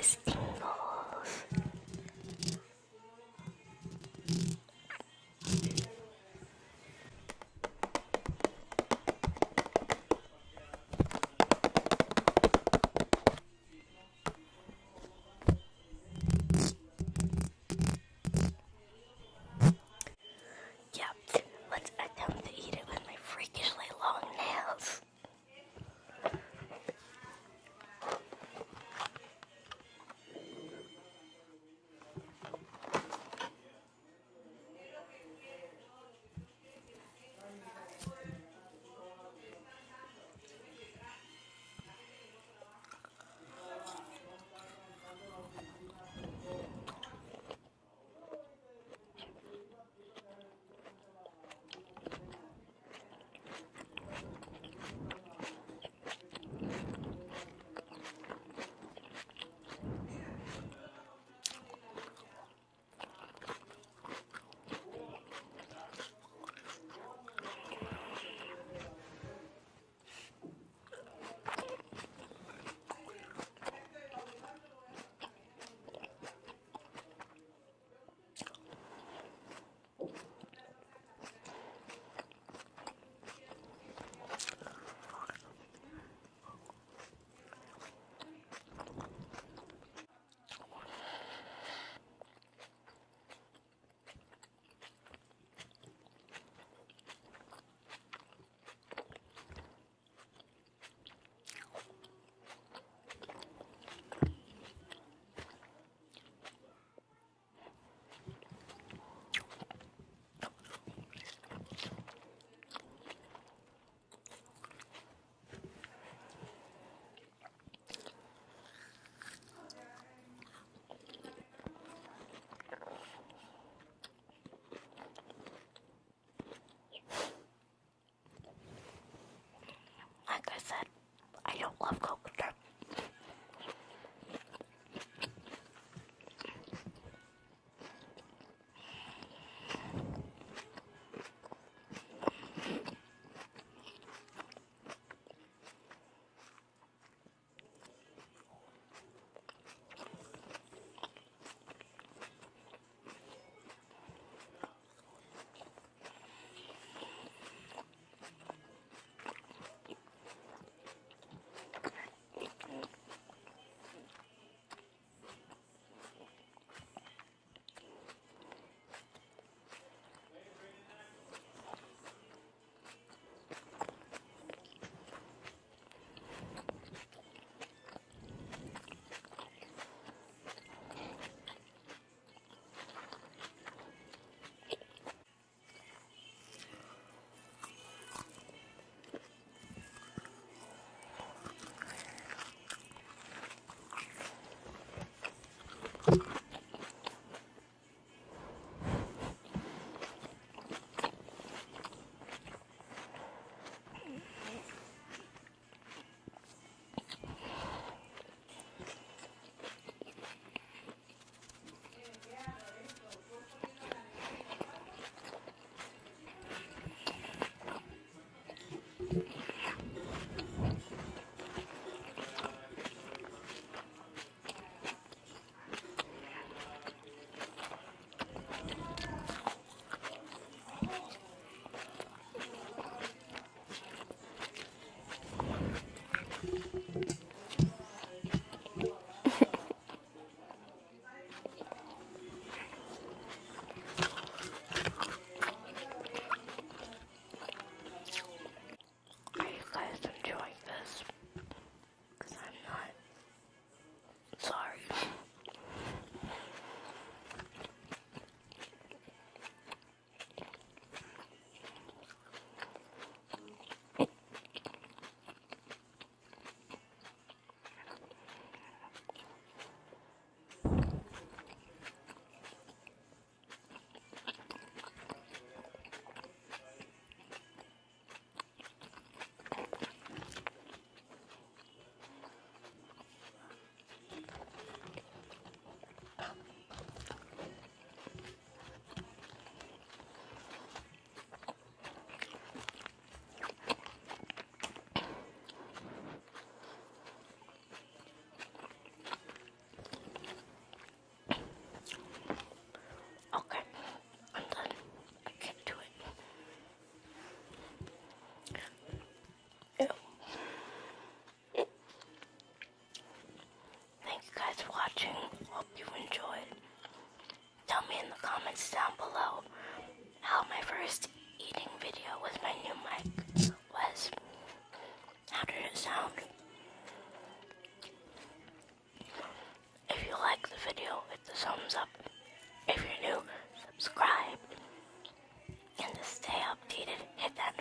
podcast. in the comments down below how my first eating video with my new mic was. How did it sound? If you like the video, hit the thumbs up. If you're new, subscribe. And to stay updated, hit that